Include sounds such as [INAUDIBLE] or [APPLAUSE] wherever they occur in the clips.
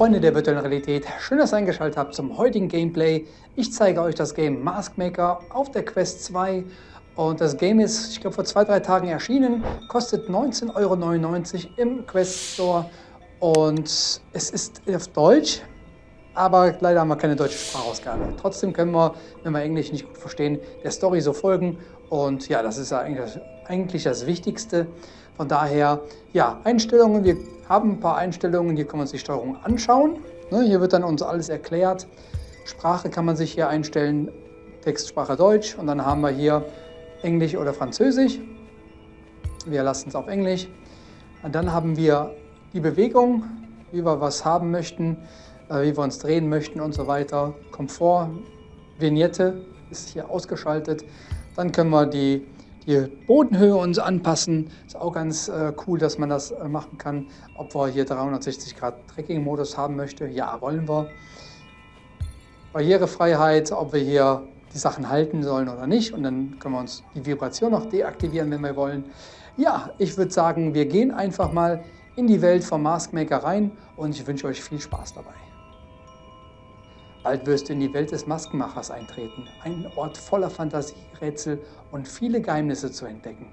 Freunde der virtuellen Realität, schön, dass ihr eingeschaltet habt zum heutigen Gameplay. Ich zeige euch das Game Mask Maker auf der Quest 2 und das Game ist, ich glaube, vor zwei, drei Tagen erschienen, kostet 19,99 Euro im Quest Store und es ist auf Deutsch, aber leider haben wir keine deutsche Sprachausgabe. Trotzdem können wir, wenn wir Englisch nicht gut verstehen, der Story so folgen und ja, das ist eigentlich, eigentlich das Wichtigste. Von daher, ja, Einstellungen, wir haben ein paar Einstellungen, hier kann man sich Steuerung anschauen. Ne, hier wird dann uns alles erklärt. Sprache kann man sich hier einstellen, Textsprache Deutsch und dann haben wir hier Englisch oder Französisch. Wir lassen es auf Englisch. Und dann haben wir die Bewegung, wie wir was haben möchten, äh, wie wir uns drehen möchten und so weiter. Komfort, Vignette ist hier ausgeschaltet. Dann können wir die die Bodenhöhe uns anpassen. Ist auch ganz äh, cool, dass man das äh, machen kann. Ob wir hier 360 Grad Tracking-Modus haben möchte, ja, wollen wir. Barrierefreiheit, ob wir hier die Sachen halten sollen oder nicht. Und dann können wir uns die Vibration noch deaktivieren, wenn wir wollen. Ja, ich würde sagen, wir gehen einfach mal in die Welt vom Mask Maker rein und ich wünsche euch viel Spaß dabei. Bald wirst du in die Welt des Maskenmachers eintreten, ein Ort voller Fantasie, Rätsel und viele Geheimnisse zu entdecken.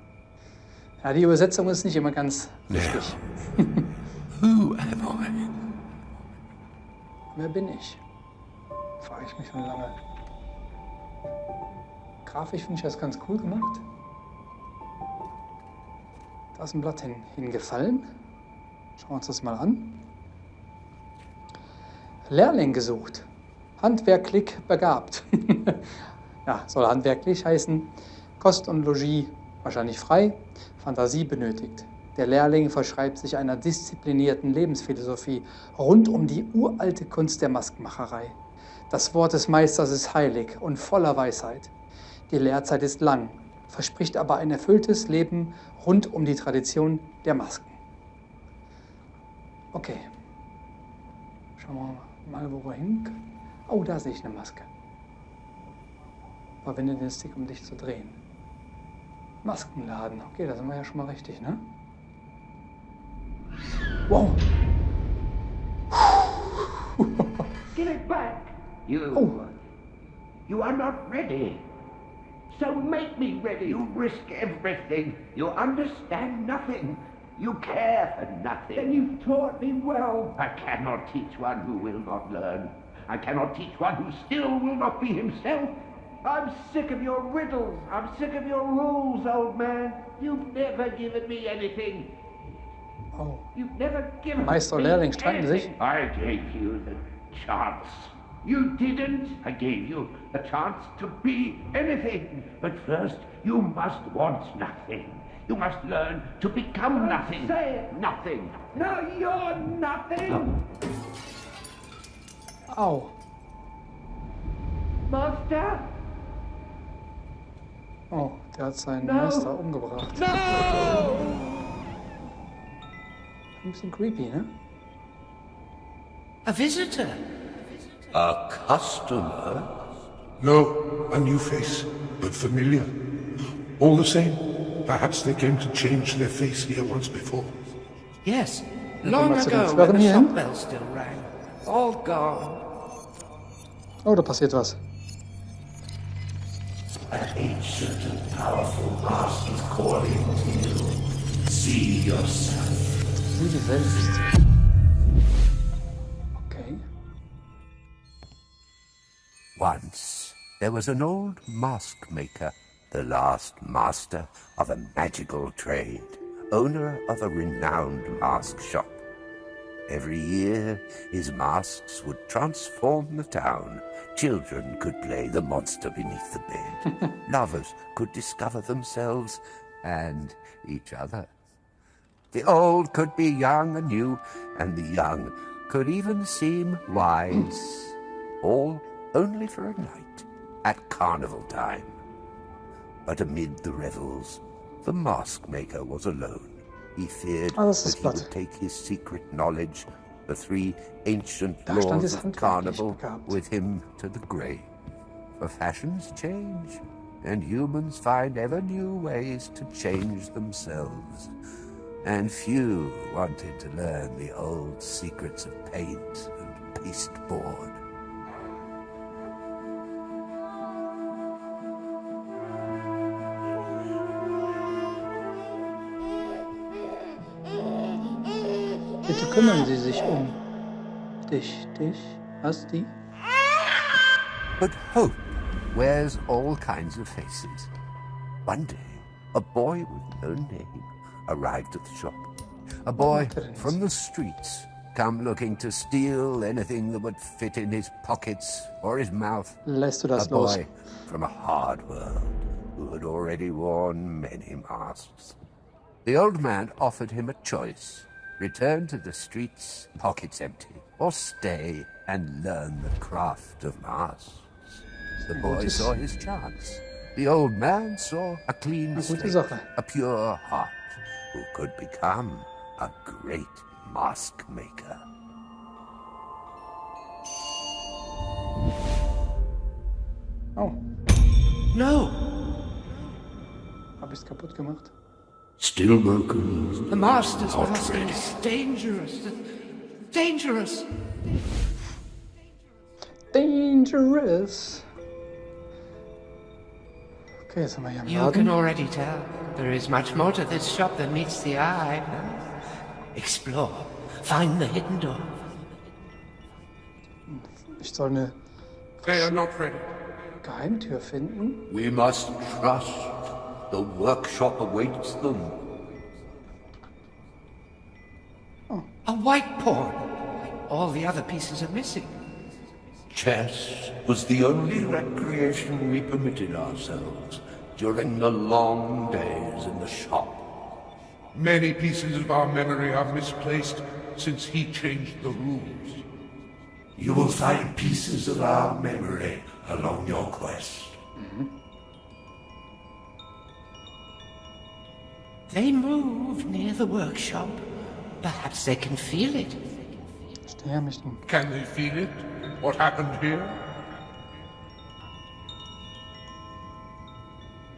Ja, die Übersetzung ist nicht immer ganz richtig. [LAUGHS] Who am I? Wer bin ich? Frage ich mich schon lange. Grafisch finde ich das ganz cool gemacht. Da ist ein Blatt hin, hingefallen. Schauen wir uns das mal an. Lehrling gesucht handwerklich begabt. [LAUGHS] ja, soll handwerklich heißen. Kost und Logis wahrscheinlich frei, Fantasie benötigt. Der Lehrling verschreibt sich einer disziplinierten Lebensphilosophie rund um die uralte Kunst der Maskenmacherei. Das Wort des Meisters ist heilig und voller Weisheit. Die Lehrzeit ist lang, verspricht aber ein erfülltes Leben rund um die Tradition der Masken. Okay, schauen wir mal, wo wir hin können. Oh, da sehe ich eine Maske. Verwende den Stick, um dich zu drehen. Maskenladen. Okay, da sind wir ja schon mal richtig, ne? Wow. Give it back. You. Oh. You are not ready. So make me ready. You risk everything. You understand nothing. You care for nothing. Then you've taught me well. I cannot teach one who will not learn. I cannot teach one who still will not be himself. I'm sick of your riddles. I'm sick of your rules, old man. You've never given me anything. Oh. You've never given Meister me Lehrling streiten anything. sich. I gave you the chance. You didn't. I gave you the chance to be anything. But first, you must want nothing. You must learn to become nothing. Say it. Nothing. No, you're nothing. Oh. Au. Monster? Oh, der hat seinen No. Meister umgebracht. No! Ein bisschen creepy, ne? A visitor? A customer? No, a new face, but familiar. All the same, perhaps they came to change their face here once before. Yes, long mal zu den ago when the hier hin. shop bell still rang. All gone. Oh, da passiert was. An ancient and powerful mask is calling to you. See yourself. Sieh die selbst. Okay. Once there was an old mask maker, the last master of a magical trade, owner of a renowned mask shop. Every year, his masks would transform the town. Children could play the monster beneath the bed. [LAUGHS] Lovers could discover themselves and each other. The old could be young and new, and the young could even seem wise. All only for a night at carnival time. But amid the revels, the mask maker was alone. He feared das that he would take his secret knowledge, the three ancient laws of carnival, with him to the grave. For fashions change, and humans find ever new ways to change themselves. And few wanted to learn the old secrets of paint and pasteboard. Kümmern Sie sich um dich, dich, was die? But hope wears all kinds of faces. One day, a boy with no name arrived at the shop. A boy from the streets, come looking to steal anything that would fit in his pockets or his mouth. Lässt du das a los? boy from a hard world who had already worn many masks. The old man offered him a choice. Return to the streets, pockets empty, or stay and learn the craft of masks. The boy saw his chance. The old man saw a clean slate, a pure heart, who could become a great mask maker. Oh, No! hab ich's kaputt gemacht? Still workers. The Master's Not mask ready. is dangerous. Dangerous! Dangerous. Okay, so sind wir hier You Laden. can already tell. There is much more to this shop than meets the eye. Explore. Find the hidden door. Ich soll eine They are not ready. Geheimtür finden. We must trust. The workshop awaits them. A white pawn. All the other pieces are missing. Chess was the only recreation we permitted ourselves during the long days in the shop. Many pieces of our memory are misplaced since he changed the rules. You will find pieces of our memory along your quest. Mm-hmm. They move near the workshop. Perhaps they can feel it. Steher mich. Can they feel it? What happened here?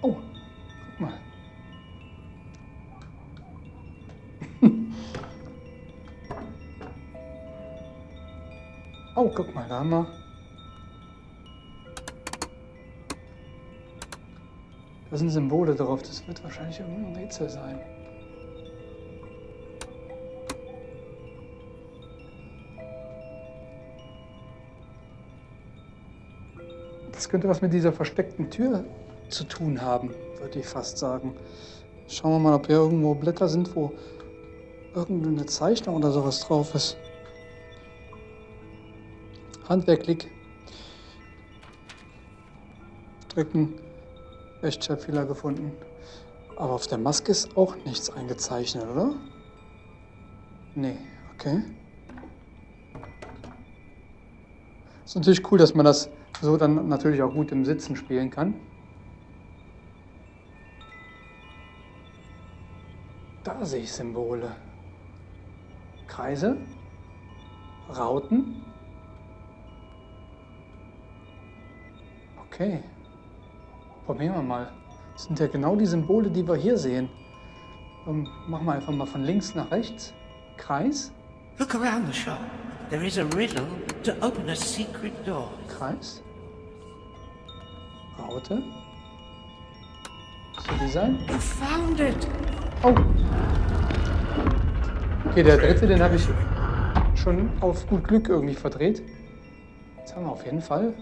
Oh, guck [LAUGHS] mal. oh, guck mal, da haben wir. Da sind Symbole drauf. Das wird wahrscheinlich irgendein Rätsel sein. Das könnte was mit dieser versteckten Tür zu tun haben, würde ich fast sagen. Schauen wir mal, ob hier irgendwo Blätter sind, wo irgendeine Zeichnung oder sowas drauf ist. Handwerklich. Drücken. Rechtschreibfehler gefunden. Aber auf der Maske ist auch nichts eingezeichnet, oder? Nee, okay. Ist natürlich cool, dass man das so dann natürlich auch gut im Sitzen spielen kann. Da sehe ich Symbole. Kreise, Rauten. Okay. Probieren wir mal. Das sind ja genau die Symbole, die wir hier sehen. Ähm, machen wir einfach mal von links nach rechts. Kreis, Look around the shop. There is a riddle to open a secret door. Kreis, Raute. Soll die sein? You found it! Oh. Okay, der dritte, den habe ich schon auf gut Glück irgendwie verdreht. Jetzt haben wir auf jeden Fall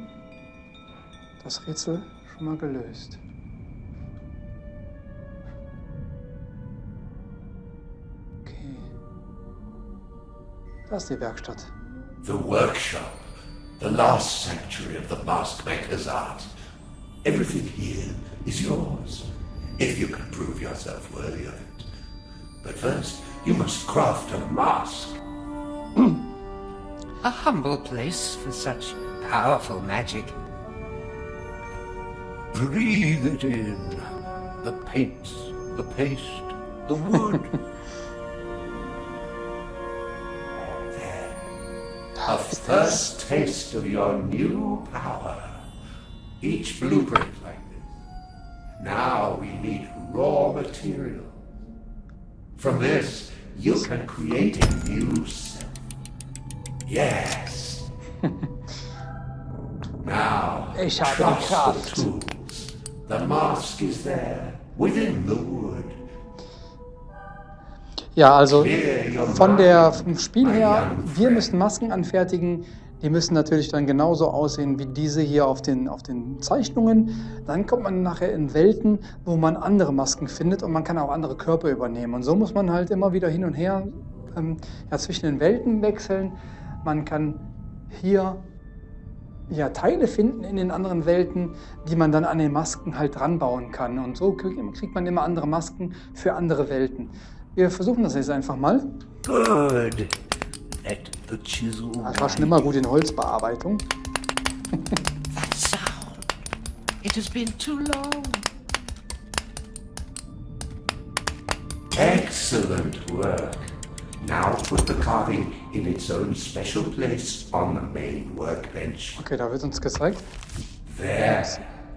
das Rätsel schon mal gelöst. Okay. Da ist die Werkstatt. The workshop, the last sanctuary of the mask maker's art. Everything here is yours, if you can prove yourself worthy of it. But first, you must craft a mask. [CLEARS THROAT] A humble place for such powerful magic. Breathe it in. The paints, the paste, the wood. [LAUGHS] A first taste of your new power. Each blueprint like this. Now we need raw material. From this, you can create a new self. Yes, [LAUGHS] now, Ich habe die trust the tools. The mask is there, within the wood. Ja, also von der, vom Spiel her, wir müssen Masken anfertigen. Die müssen natürlich dann genauso aussehen wie diese hier auf den, auf den Zeichnungen. Dann kommt man nachher in Welten, wo man andere Masken findet und man kann auch andere Körper übernehmen. Und so muss man halt immer wieder hin und her ähm, ja, zwischen den Welten wechseln. Man kann hier ja, Teile finden in den anderen Welten, die man dann an den Masken halt dran bauen kann. Und so krieg- kriegt man immer andere Masken für andere Welten. Wir versuchen das jetzt einfach mal. Good. Let the chisel Das war schon immer gut in Holzbearbeitung. That sound. It has been too long. Excellent work. Now put the carving in its own special place on the main workbench. Okay, da wird uns gezeigt. There.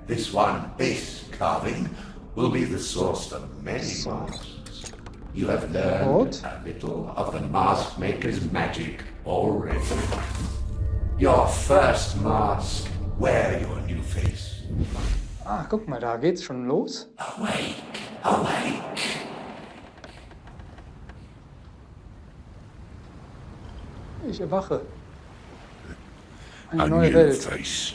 This one, this carving, will be the source of many masks. You have learned What? a little of the mask maker's magic already. Your first mask. Wear your new face. Ah, guck mal, da geht's schon los. Awake, awake. Ich erwache. Eine A neue new Welt. face.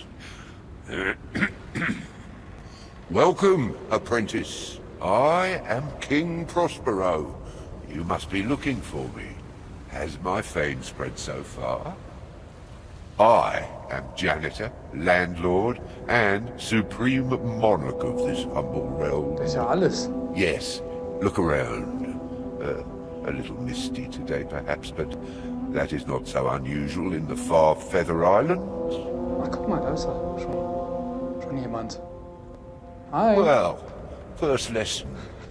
Welcome, apprentice. I am King Prospero. You must be looking for me. Has my fame spread so far? I am janitor, landlord, and supreme monarch of this humble realm. Das ist ja alles. Yes, look around. Uh, a little misty today, perhaps, but that is not so unusual in the far Feather Islands. Ach, guck mal, da ist er. Schon, schon jemand. Hi. Well, first lesson.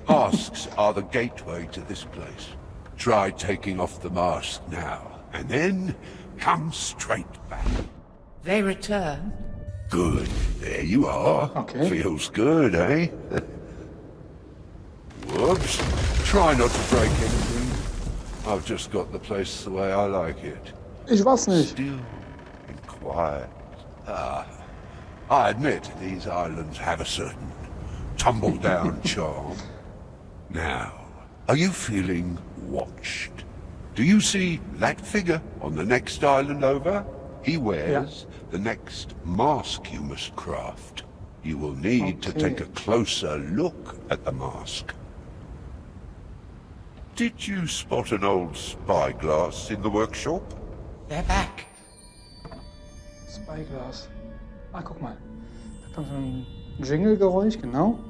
Masks [LAUGHS] are the gateway to this place. Try taking off the mask now, and then come straight back. They return. Good. There you are. Okay. Feels good, eh? [LAUGHS] Whoops. Try not to break anything. I've just got the place the way I like it. Ich weiß nicht. Still and quiet. Ah, I admit these islands have a certain tumble-down [LAUGHS] charm. Now, are you feeling watched? Do you see that figure on the next island over? He wears the next mask you must craft. You will need to take a closer look at the mask. Did you spot an old spyglass in the workshop? They're back. Spyglass. Ah, guck mal. Da kommt so ein Jingle-Geräusch, genau.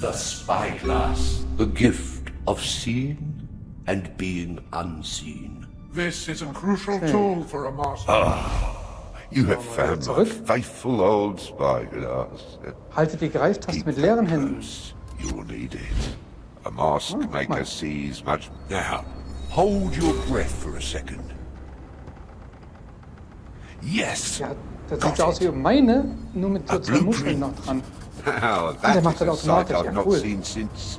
The spyglass. The gift of seeing and being unseen. This is a crucial tool for a master. Ah, you have found my faithful old spyglass. Haltet die Greiftaste mit leeren Händen. You'll need it. A mask oh, maker my- sees much. Now, hold your breath for a second. Yes. Ja, das sieht so aus it. wie meine, nur mit so A zwei Muscheln blueprint. noch dran. Now, der that macht das a sight automatisch, I've ja, not cool. seen since.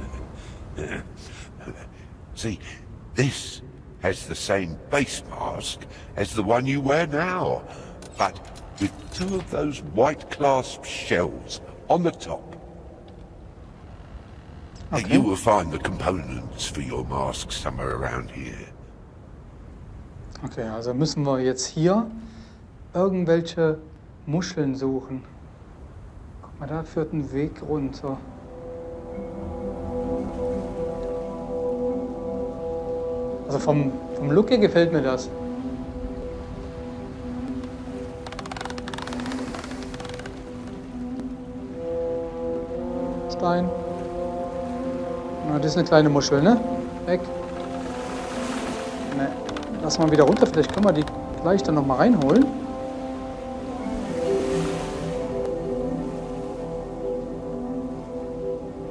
Uh, [LAUGHS] see, this has the same base mask as the one you wear now, but with two of those white clasp shells on the top. Okay. You will find the components for your mask somewhere around here. Okay, also müssen wir jetzt hier irgendwelche Muscheln suchen. Guck mal, da führt ein Weg runter. Also vom, vom Look her gefällt mir das. Stein. Na, das ist eine kleine Muschel, ne? Weg. Ne, lass mal wieder runter. Vielleicht können wir die gleich dann noch mal reinholen.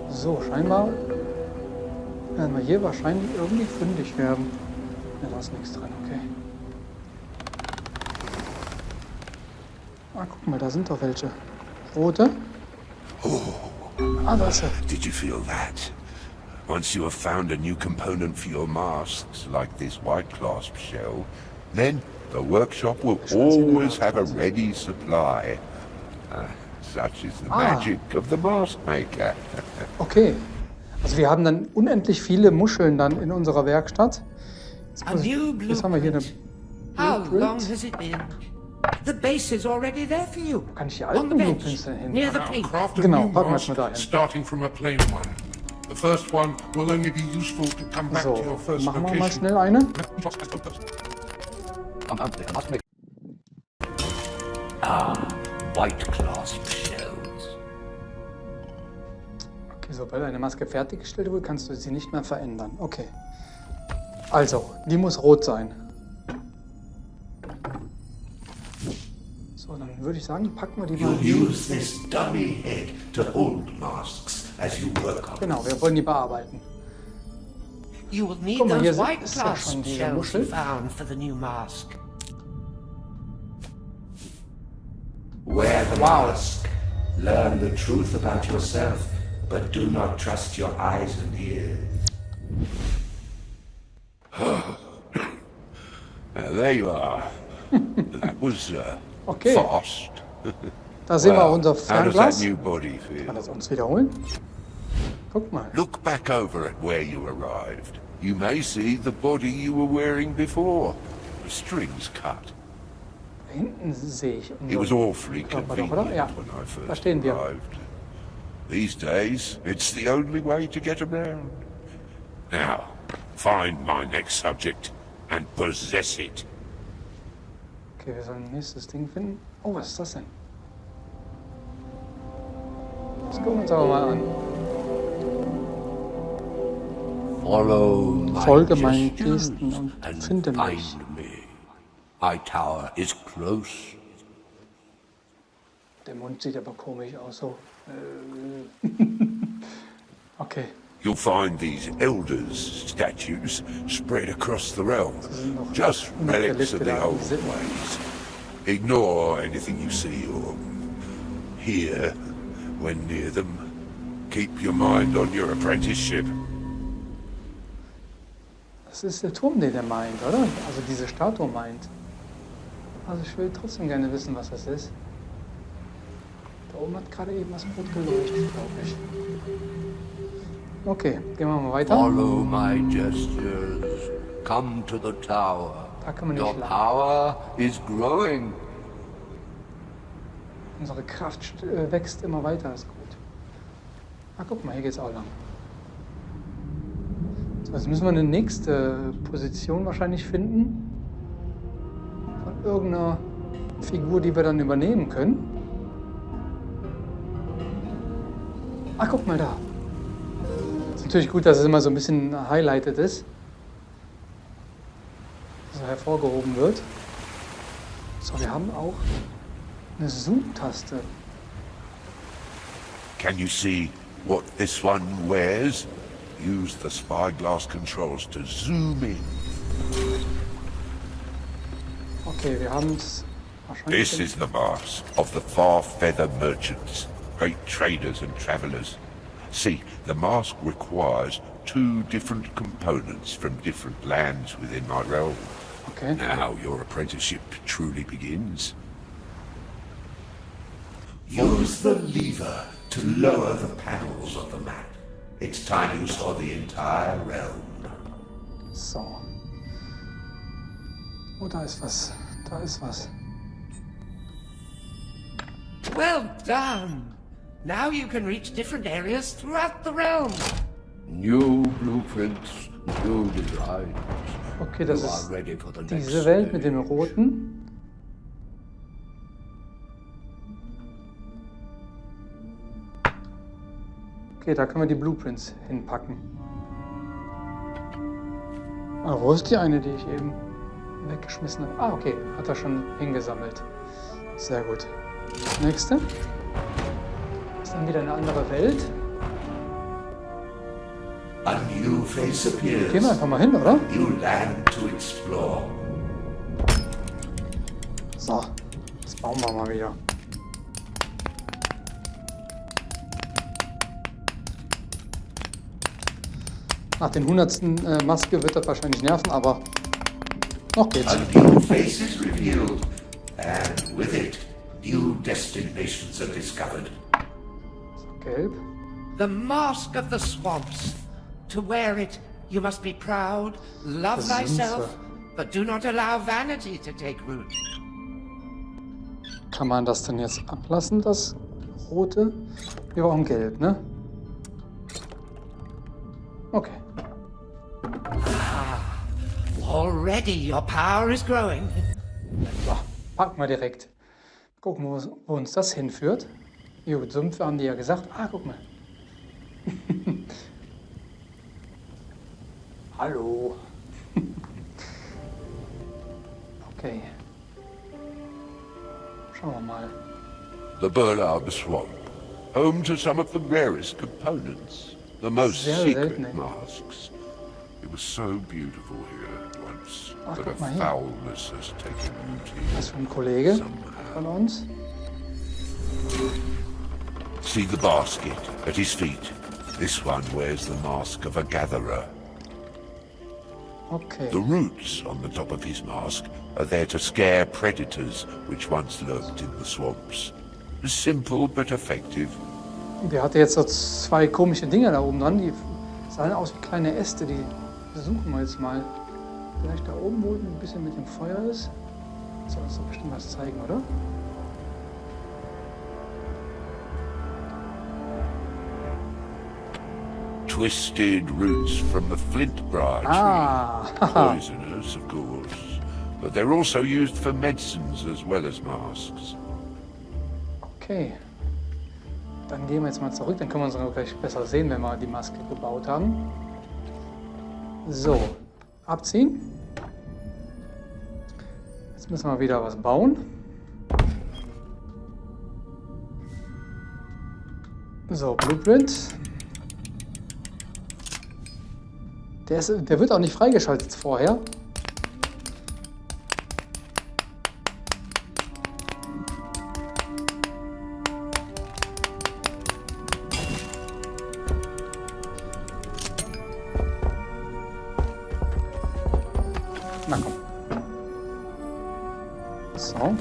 So, scheinbar werden wir hier wahrscheinlich irgendwie fündig werden. Ne, da ist nichts drin, okay. Ah, guck mal, da sind doch welche. Rote. Ah, da ist er. Did you feel that? Once you have found a new component for your masks, like this white clasp shell, then The workshop will always have a ready supply. Uh, such is the Ah. magic of the mask maker. [LAUGHS] Okay. Also wir haben dann unendlich viele Muscheln dann in unserer Werkstatt. Jetzt, A muss ich, jetzt haben wir hier eine... How long has it been? The base is already there for you. Kann ich die On the alten bench, Blueprints denn near the hinpacken? paint. Genau, packen wir es mal dahin. starting from a plain one. So, first machen wir mal schnell eine. White clasp shells. Okay, sobald eine Maske fertiggestellt wurde, kannst du sie nicht mehr verändern. Okay. Also, die muss rot sein. So, dann würde ich sagen, packen wir die mal. Use this dummy head to hold masks as you work on Genau, wir wollen die bearbeiten. You will need Guck mal, hier those white ist ja clasp schon diese shells Muschel. found for the new mask. Wear the mask. Learn the truth about yourself, but do not trust your eyes and ears. There you are. [LAUGHS] that was uh, Okay. fast. [LAUGHS] Da sehen wir unser Fernglas. Kann das uns wiederholen? Guck mal. Look back over at where you arrived. You may see the body you were wearing before. The strings cut. Da hinten sehe ich It was awfully Körper doch, convenient oder? Ja, when I da first stehen wir. arrived. These days, it's the only way to get around. Now, find my next subject and possess it. Okay, wir sollen nächstes Ding finden. Oh, was ist das denn? Das gucken wir uns aber mal an. Follow my Folge meinen Gesten und and finde mich. find me. My tower is close. Der Mund sieht aber komisch aus, so. Äh. [LAUGHS] okay, You'll find these elders' statues spread across the realm. Just relics of the old ways. Ignore anything you see or hear when near them. Keep your mind on your apprenticeship. das ist der Turm, den er meint, oder? Also diese Statue meint. Also ich will trotzdem gerne wissen, was das ist. Da oben hat gerade eben was rot geleuchtet, glaube ich. Okay, gehen wir mal weiter. Follow my gestures. Come to the tower. Da kann man nicht Your lang. power is growing. Unsere Kraft äh, wächst immer weiter, ist gut. Ah, guck mal, hier geht's auch lang. So, jetzt müssen wir eine nächste Position wahrscheinlich finden. Von irgendeiner Figur, die wir dann übernehmen können. Ah, guck mal da. Ist natürlich gut, dass es immer so ein bisschen highlighted ist. So hervorgehoben wird. So, wir haben auch eine Zoom-Taste. Can you see what this one wears? Use the spyglass controls to zoom in. Okay, wir haben es wahrscheinlich. This is the mask of the far feather merchants, great traders and travelers. See, the mask requires two different components from different lands within my realm. Okay. Now your apprenticeship truly begins. Use the lever to lower the panels of the map. It's time you saw the entire realm. So. Oh, da ist was. Da ist was. Well done! Now you can reach different areas throughout the realm. New blueprints, new designs. Okay, das you ist are ready for the next diese Welt mit dem roten. Okay, da können wir die Blueprints hinpacken. Ah, wo ist die eine, die ich eben weggeschmissen habe? Ah, okay, hat er schon hingesammelt. Sehr gut. Nächste. Ist dann wieder eine andere Welt. A new face appears. Gehen wir einfach mal hin, oder? New land to explore. So, das bauen wir mal wieder. Nach den hundertsten äh, Maske wird das wahrscheinlich nerven, aber Noch geht's. A new face is revealed, and with it, new destinations are discovered. Gelb. The mask of the swamps. To wear it, you must be proud, love Das thyself, but do not allow vanity to take root. Kann man das denn jetzt ablassen, das rote? Wir brauchen gelb, ne? Okay. Already your power is growing. So, packen wir direkt. Gucken, wo, wo uns das hinführt. Jo, Sümpfe haben die ja gesagt. Ah, guck mal. [LAUGHS] Hallo. [LAUGHS] okay. Schauen wir mal. The Burlab Swamp, home to some of the rarest components, the most Sehr secret selten, ey. masks. It was so beautiful here once, oh, Ach, but a foulness has taken root here. für ein Kollege von uns. See the basket at his feet. This one wears the mask of a gatherer. Okay. The roots on the top of his mask are there to scare predators which once lurked in the swamps. Simple but effective. Der hatte jetzt so zwei komische Dinger da oben dran. Die sahen aus wie kleine Äste. Die suchen wir jetzt mal. Vielleicht da oben, wo ein bisschen mit dem Feuer ist. Soll uns doch bestimmt was zeigen, oder? Twisted roots from the flint branch. Ah. [LAUGHS] Poisonous, of course. But they're also used for medicines as well as masks. Okay. Dann gehen wir jetzt mal zurück. Dann können wir uns noch gleich besser sehen, wenn wir die Maske gebaut haben. So, abziehen. Jetzt müssen wir wieder was bauen. So, Blueprint. Der, ist, der wird auch nicht freigeschaltet vorher.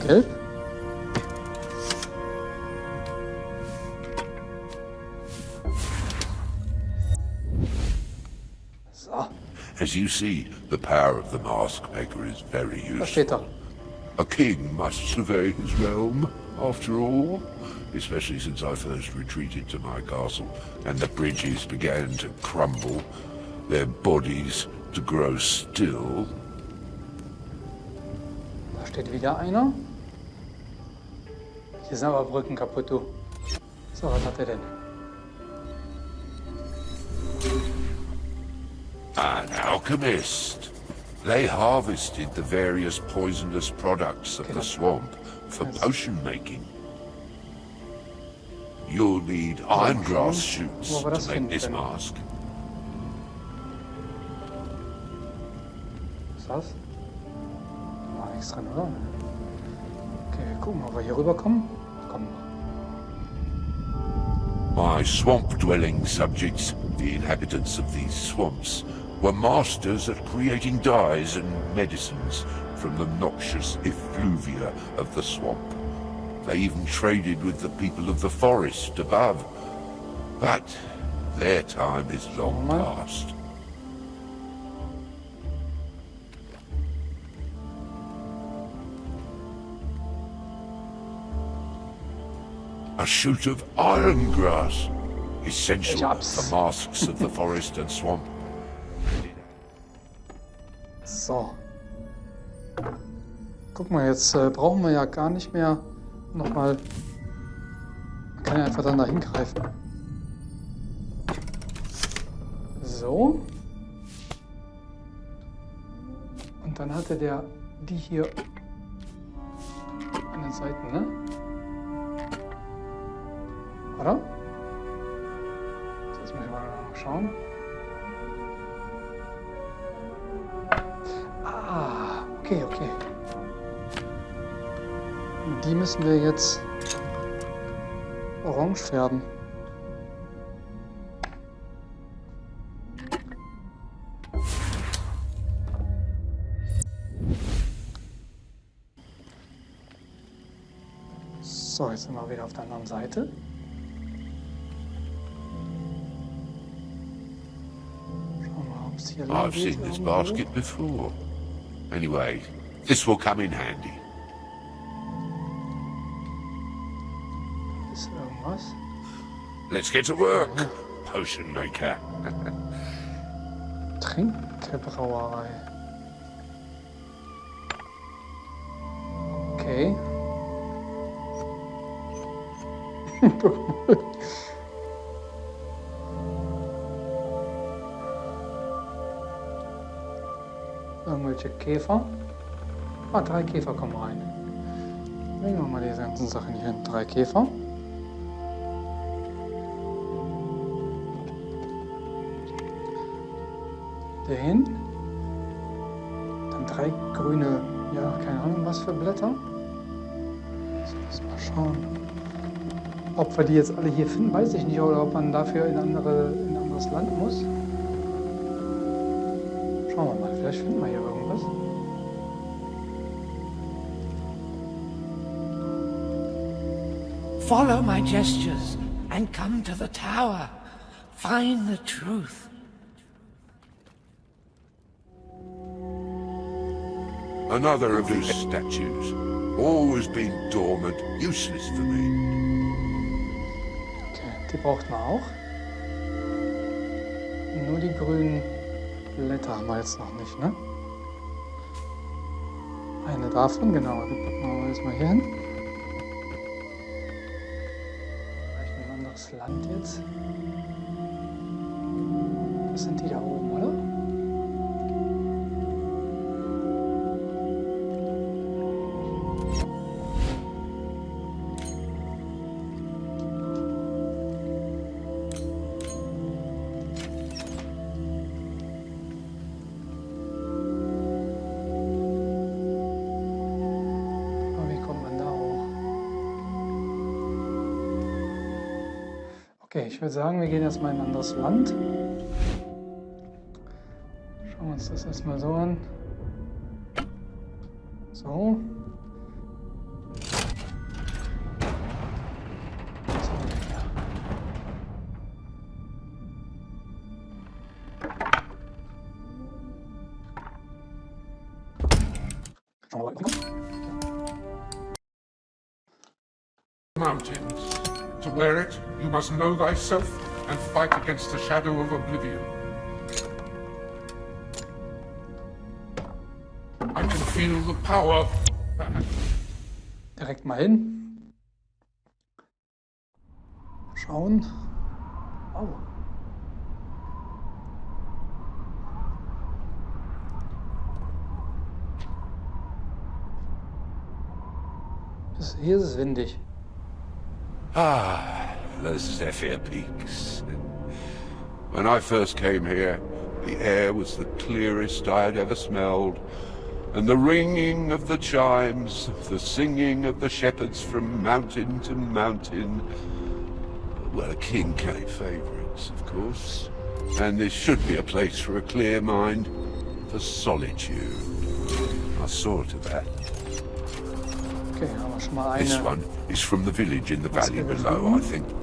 So, As you see, the power of the mask maker is very useful. er. A king must survey his realm, after all. Especially since I first retreated to my castle, and the bridges began to crumble, their bodies to grow still. Da steht wieder einer. Hier sind aber Brücken kaputt, du. So, was hat er denn? An alchemist. They harvested the various poisonous products of the swamp for potion making. You'll need iron grass shoots to make this mask. Was ist das? Da war nichts drin, oder? Okay, wir gucken, ob wir hier rüberkommen. My swamp-dwelling subjects, the inhabitants of these swamps, were masters at creating dyes and medicines from the noxious effluvia of the swamp. They even traded with the people of the forest above. But their time is long past. A shoot of iron grass, essential for masks of the forest and swamp. So. Guck mal, jetzt äh, brauchen wir ja gar nicht mehr nochmal. Man kann ja einfach dann da hingreifen. So. Und dann hatte der die hier an den Seiten, ne? Oder? Jetzt müssen wir mal schauen. Ah, okay, okay. Die müssen wir jetzt orange färben. So, jetzt sind wir wieder auf der anderen Seite. I've seen this basket before. Anyway, this will come in handy. Let's get to work, potion maker. [LAUGHS] Trinkebrauerei. Okay. [LAUGHS] [LAUGHS] Irgendwelche Käfer. Ah, drei Käfer kommen rein. Bringen wir mal diese ganzen Sachen hier hin. Drei Käfer. Den. Dann drei grüne, ja, keine Ahnung, was für Blätter. So, mal schauen. Ob wir die jetzt alle hier finden, weiß ich nicht. Oder ob man dafür in, andere, in ein anderes Land muss. Schauen wir mal, vielleicht finden wir hier irgendwas. Follow my gestures and come to the tower. Find the truth. Another of these statues. Always been dormant, useless for me. Okay, die braucht man auch. Nur die grünen Blätter haben wir jetzt noch nicht, ne? Eine davon, genau. Die packen wir jetzt mal hier hin. Vielleicht ein anderes Land jetzt. Das sind die da oben, oder? Okay, ich würde sagen, wir gehen erstmal in ein anderes Land. Schauen wir uns das erstmal so an. So. So, know thyself and fight against the shadow of oblivion. I can feel the power. direkt mal hin. Schauen. Oh. Hier ist es windig. Ah, the Zephyr Peaks. When I first came here, the air was the clearest I had ever smelled, and the ringing of the chimes, the singing of the shepherds from mountain to mountain. Well, a king cave favourites, of course. And this should be a place for a clear mind, for solitude. I saw to that. Okay, haben wir schon mal This one is from the village in the valley give it a below, I think.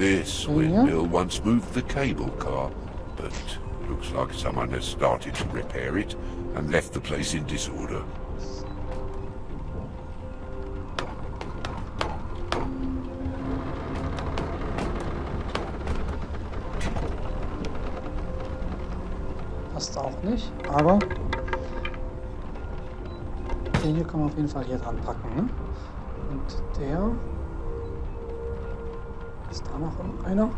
This windmill once moved the cable car, but looks like someone has started to repair it and left the place in disorder. Passt auch nicht, aber den hier kann man auf jeden Fall hier dran packen. Ne? Und der I know.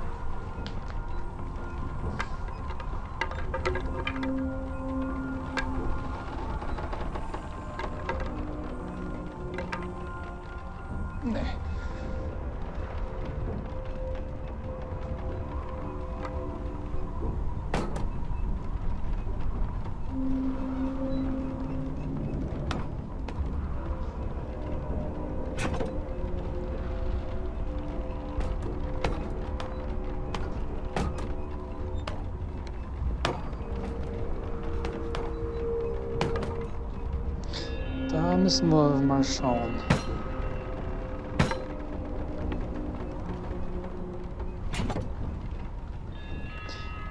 Müssen wir mal schauen.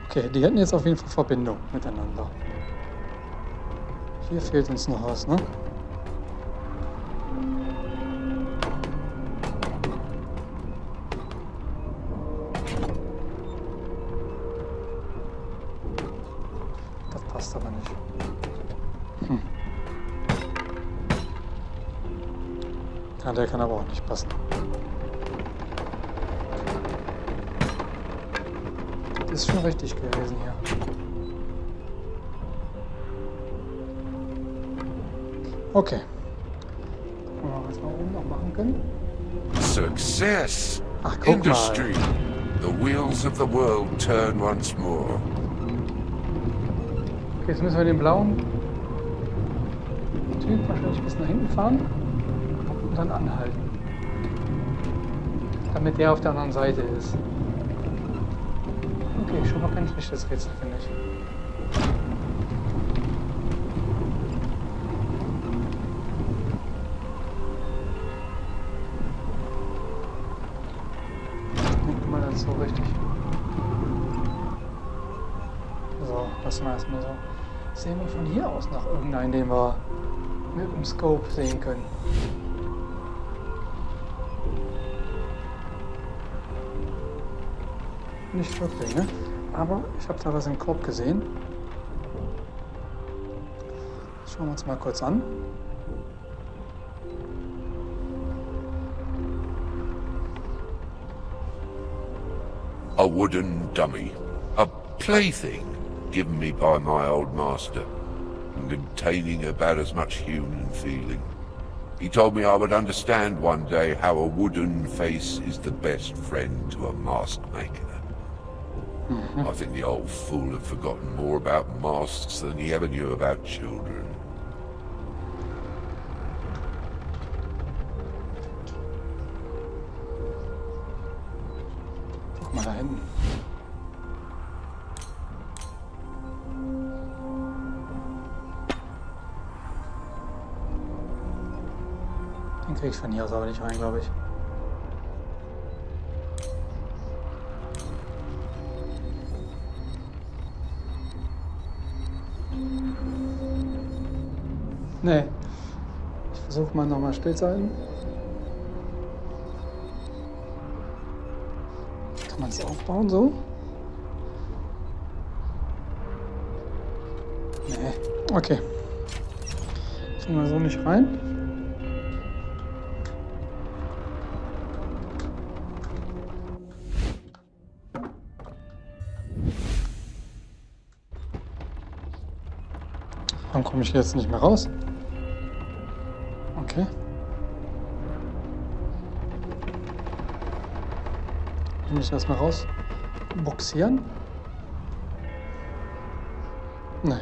Okay, die hätten jetzt auf jeden Fall Verbindung miteinander. Hier fehlt uns noch was, ne? Kann aber auch nicht passen. Das ist schon richtig gewesen hier. Okay. Gucken wir mal, was wir oben noch machen können. Success! Ach, guck Industry! Mal. The wheels of the world turn once more. Okay, jetzt müssen wir den blauen Typ wahrscheinlich bis nach hinten fahren dann anhalten. Damit der auf der anderen Seite ist. Okay, schon mal kein schlechtes Rätsel, finde ich. Guck mal das so richtig. So, lassen wir erstmal so. Sehen wir von hier aus noch irgendeinen, den wir mit dem Scope sehen können. Nicht wirklich, ne? Aber ich habe da was im Korb gesehen. Schauen wir uns mal kurz an. A wooden dummy. A plaything given me by my old master, and containing about as much human feeling. He told me I would understand one day how a wooden face is the best friend to a mask maker. Mm-hmm. I think the old fool had forgotten more about masks than he ever knew about children. Guck mal da hinten. Den krieg ich von hier aus aber nicht rein, glaube ich. Versuche mal nochmal still sein. Kann man es aufbauen so? Nee. Okay. Kriegen wir so nicht rein. Warum komme ich jetzt nicht mehr raus? Ich muss erstmal raus boxieren. Nein.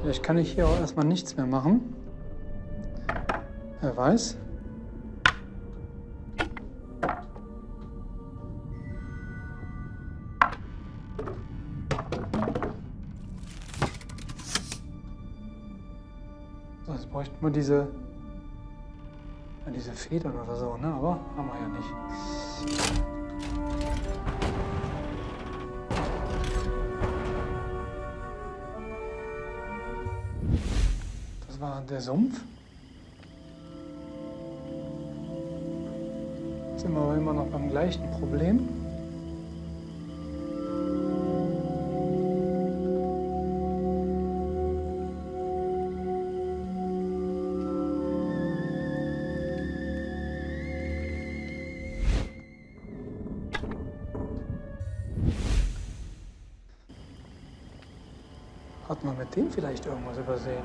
Vielleicht kann ich hier auch erstmal nichts mehr machen. Wer weiß. bräuchten wir diese, diese Federn oder so, ne? aber haben wir ja nicht. Das war der Sumpf. Jetzt sind wir aber immer noch beim gleichen Problem. Vielleicht irgendwas übersehen?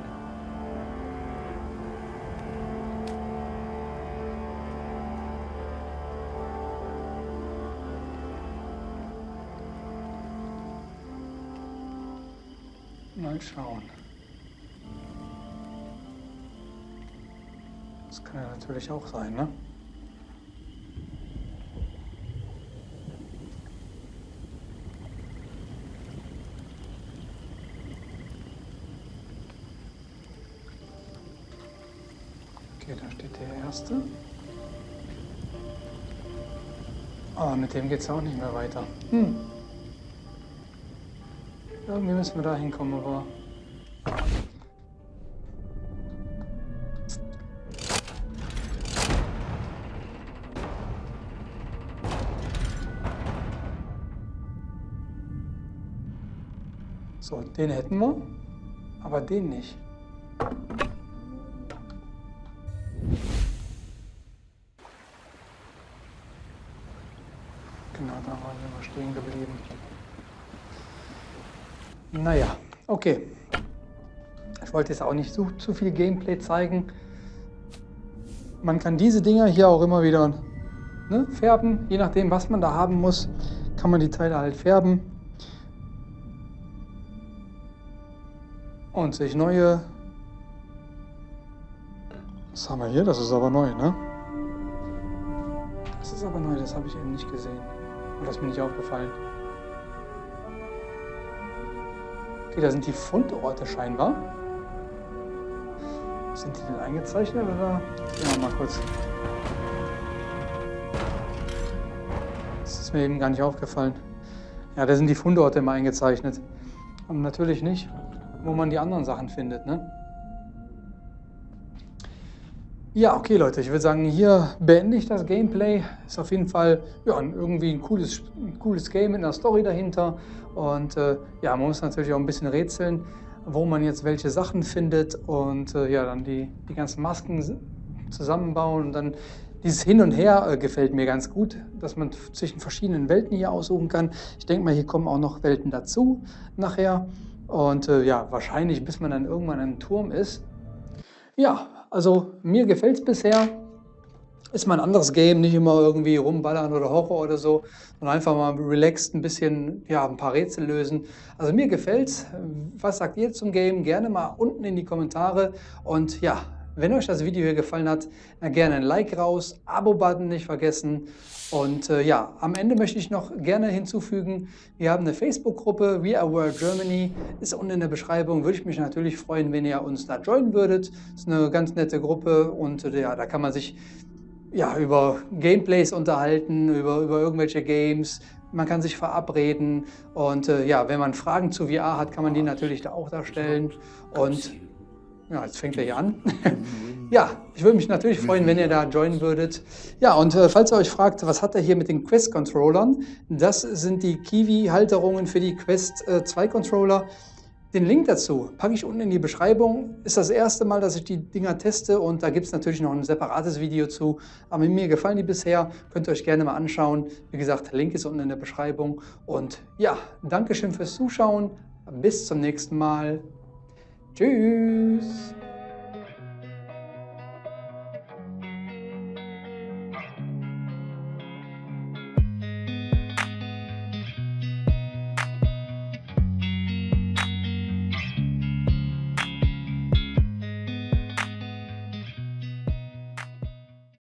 Mal schauen. Das kann ja natürlich auch sein, ne? Okay, da steht der erste. Aber mit dem geht es auch nicht mehr weiter. Hm. Irgendwie müssen wir da hinkommen, aber... So, den hätten wir, aber den nicht. Okay. Ich wollte jetzt auch nicht zu, zu viel Gameplay zeigen. Man kann diese Dinger hier auch immer wieder ne, färben. Je nachdem, was man da haben muss, kann man die Teile halt färben. Und sich neue... Was haben wir hier? Das ist aber neu, ne? Das ist aber neu, das habe ich eben nicht gesehen. Oder ist mir nicht aufgefallen. Okay, da sind die Fundorte scheinbar. Sind die denn eingezeichnet oder? Ja, mal kurz. Das ist mir eben gar nicht aufgefallen. Ja, da sind die Fundorte immer eingezeichnet. Und natürlich nicht, wo man die anderen Sachen findet, ne? Ja, okay Leute, ich würde sagen, hier beende ich das Gameplay. Ist auf jeden Fall ja, irgendwie ein cooles, ein cooles Game mit einer Story dahinter. Und äh, ja, man muss natürlich auch ein bisschen rätseln, wo man jetzt welche Sachen findet und äh, ja, dann die, die ganzen Masken zusammenbauen und dann dieses Hin und Her äh, gefällt mir ganz gut, dass man zwischen verschiedenen Welten hier aussuchen kann. Ich denke mal, hier kommen auch noch Welten dazu nachher. Und äh, ja, wahrscheinlich, bis man dann irgendwann ein Turm ist. Ja, also mir gefällt es bisher. Ist mal ein anderes Game, nicht immer irgendwie rumballern oder Horror oder so, sondern einfach mal relaxed ein bisschen, ja, ein paar Rätsel lösen. Also mir gefällt's. Was sagt ihr zum Game? Gerne mal unten in die Kommentare. Und ja, wenn euch das Video hier gefallen hat, dann gerne ein Like raus, Abo-Button nicht vergessen. Und äh, ja, am Ende möchte ich noch gerne hinzufügen, wir haben eine Facebook-Gruppe, We Are World Germany, ist unten in der Beschreibung. Würde ich mich natürlich freuen, wenn ihr uns da joinen würdet. Ist eine ganz nette Gruppe und äh, ja, da kann man sich ja, über Gameplays unterhalten, über, über irgendwelche Games, man kann sich verabreden und äh, ja, wenn man Fragen zu VR hat, kann man die natürlich da auch darstellen. Und ja, jetzt fängt er hier an. [LAUGHS] ja, ich würde mich natürlich freuen, wenn ihr da joinen würdet. Ja, und äh, falls ihr euch fragt, was hat er hier mit den Quest-Controllern? Das sind die Kiwi-Halterungen für die Quest äh, 2 Controller. Den Link dazu packe ich unten in die Beschreibung. Ist das erste Mal, dass ich die Dinger teste und da gibt es natürlich noch ein separates Video zu. Aber mir gefallen die bisher, könnt ihr euch gerne mal anschauen. Wie gesagt, Link ist unten in der Beschreibung. Und ja, Dankeschön fürs Zuschauen. Bis zum nächsten Mal. Tschüss.